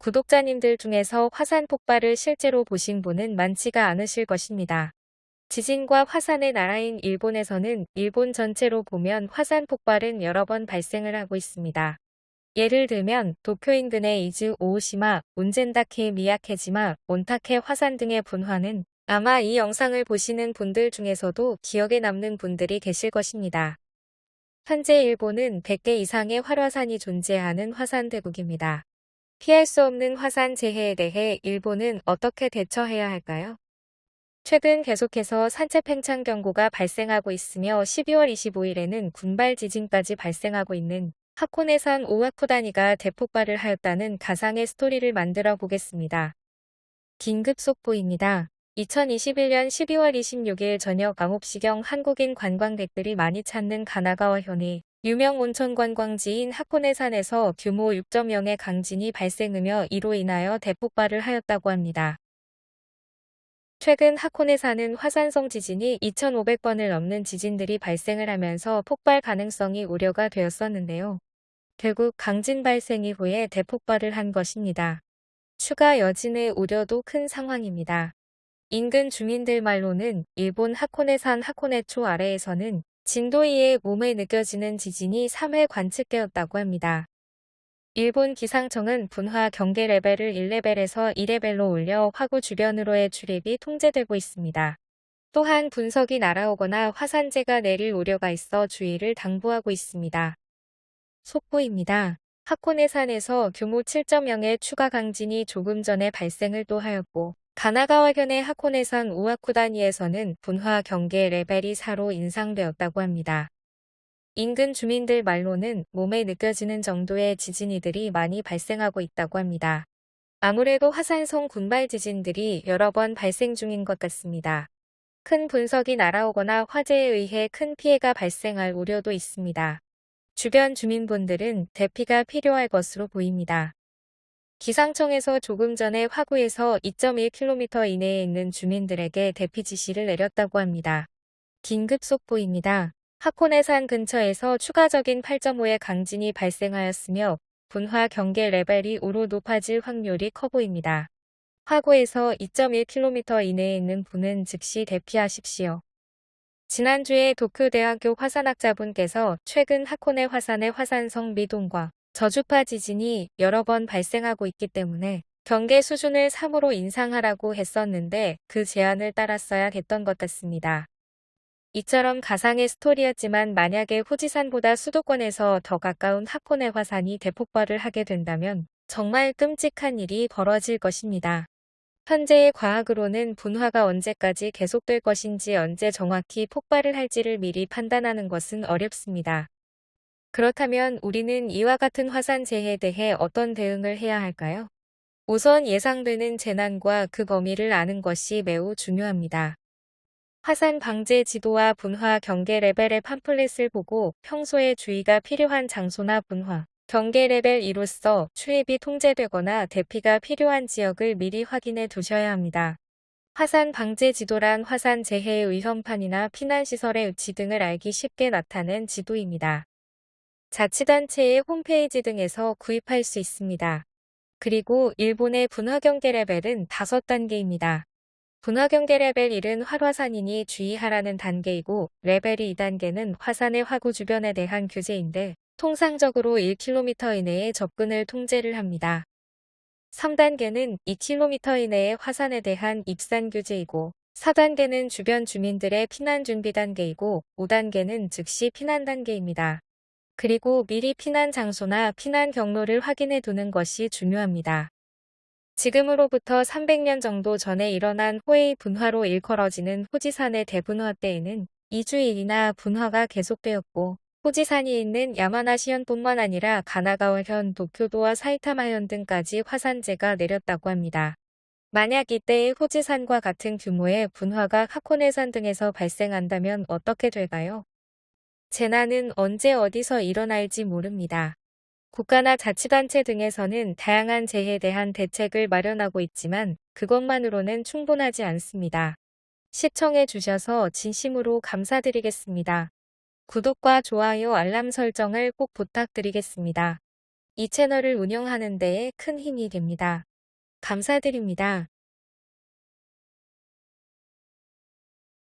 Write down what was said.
구독자님들 중에서 화산 폭발을 실제로 보신 분은 많지가 않으실 것입니다. 지진과 화산의 나라인 일본에서는 일본 전체로 보면 화산 폭발은 여러 번 발생을 하고 있습니다. 예를 들면 도쿄 인근의 이즈 오오시마, 운젠다케 미야케지마, 온타케 화산 등의 분화는 아마 이 영상을 보시는 분들 중에서도 기억에 남는 분들이 계실 것입니다. 현재 일본은 100개 이상의 활화산이 존재하는 화산 대국입니다. 피할 수 없는 화산 재해에 대해 일본은 어떻게 대처해야 할까요? 최근 계속해서 산체 팽창 경고가 발생하고 있으며 12월 25일에는 군발 지진까지 발생하고 있는 하코네산 오와쿠다니가 대폭발을 하였다는 가상의 스토리를 만들어 보겠습니다. 긴급 속보입니다. 2021년 12월 26일 저녁 9시경 한국인 관광객들이 많이 찾는 가나가와 현이 유명 온천 관광지인 하코네산에서 규모 6.0의 강진이 발생하며 이로 인하여 대폭발을 하였다고 합니다. 최근 하코네산은 화산성 지진이 2,500번을 넘는 지진들이 발생을 하면서 폭발 가능성이 우려가 되었었는데요. 결국 강진 발생 이후에 대폭발을 한 것입니다. 추가 여진의 우려도 큰 상황입니다. 인근 주민들 말로는 일본 하코네산 하코네초 아래에서는 진도 2의 몸에 느껴지는 지진이 3회 관측되었다고 합니다. 일본 기상청은 분화 경계 레벨을 1레벨에서 2레벨로 올려 화구 주변으로의 출입이 통제되고 있습니다. 또한 분석이 날아오거나 화산재가 내릴 우려가 있어 주의를 당부하고 있습니다. 속보입니다. 하코네산에서 규모 7.0의 추가 강진이 조금 전에 발생을 또 하였고 가나가와현의 하코네산 우아쿠다니에서는 분화 경계 레벨이 4로 인상되었다고 합니다. 인근 주민들 말로는 몸에 느껴지는 정도의 지진이들이 많이 발생하고 있다고 합니다. 아무래도 화산성 군발 지진들이 여러 번 발생 중인 것 같습니다. 큰 분석이 날아오거나 화재에 의해 큰 피해가 발생할 우려도 있습니다. 주변 주민분들은 대피가 필요할 것으로 보입니다. 기상청에서 조금 전에 화구에서 2.1km 이내에 있는 주민들에게 대피 지시를 내렸다고 합니다. 긴급 속보입니다. 하코네산 근처에서 추가적인 8.5의 강진이 발생하였으며 분화 경계 레벨이 5로 높아질 확률이 커 보입니다. 화구에서 2.1km 이내에 있는 분은 즉시 대피하십시오. 지난주에 도쿄대학교 화산학자분께서 최근 하코네 화산의 화산성 미동과 저주파 지진이 여러 번 발생하고 있기 때문에 경계 수준을 3으로 인상하라고 했었는데 그 제안을 따랐어야 했던 것 같습니다. 이처럼 가상의 스토리였지만 만약에 후지산보다 수도권에서 더 가까운 하코네 화산이 대폭발을 하게 된다면 정말 끔찍한 일이 벌어질 것입니다. 현재의 과학으로는 분화가 언제까지 계속될 것인지 언제 정확히 폭발을 할지를 미리 판단하는 것은 어렵습니다. 그렇다면 우리는 이와 같은 화산 재해에 대해 어떤 대응을 해야 할까요? 우선 예상되는 재난과 그 범위를 아는 것이 매우 중요합니다. 화산 방재 지도와 분화 경계 레벨의 팜플렛을 보고 평소에 주의가 필요한 장소나 분화, 경계 레벨 2로서 출입이 통제되거나 대피가 필요한 지역을 미리 확인해 두셔야 합니다. 화산 방재 지도란 화산 재해의 위험판이나 피난시설의 위치 등을 알기 쉽게 나타낸 지도입니다. 자치단체의 홈페이지 등에서 구입할 수 있습니다. 그리고 일본의 분화경계 레벨은 5단계입니다. 분화경계 레벨 1은 활화산이니 주의하라는 단계이고 레벨 2단계는 화산의 화구 주변에 대한 규제인데 통상적으로 1km 이내에 접근을 통제를 합니다. 3단계는 2km 이내의 화산에 대한 입산 규제이고 4단계는 주변 주민들의 피난 준비 단계이고 5단계는 즉시 피난 단계입니다. 그리고 미리 피난 장소나 피난 경로를 확인해 두는 것이 중요합니다. 지금으로부터 300년 정도 전에 일어난 호에이 분화로 일컬어지는 후지산의 대분화 때에는 2주일이나 분화가 계속되었고 후지산이 있는 야마나시현뿐만 아니라 가나가와현, 도쿄도와 사이타마현 등까지 화산재가 내렸다고 합니다. 만약 이때의 후지산과 같은 규모의 분화가 하코네산 등에서 발생한다면 어떻게 될까요? 재난은 언제 어디서 일어날지 모릅니다. 국가나 자치단체 등에서는 다양한 재해에 대한 대책을 마련하고 있지만 그것만으로는 충분하지 않습니다. 시청해 주셔서 진심으로 감사드리겠습니다. 구독과 좋아요 알람 설정을 꼭 부탁드리겠습니다. 이 채널을 운영하는 데에 큰 힘이 됩니다. 감사드립니다.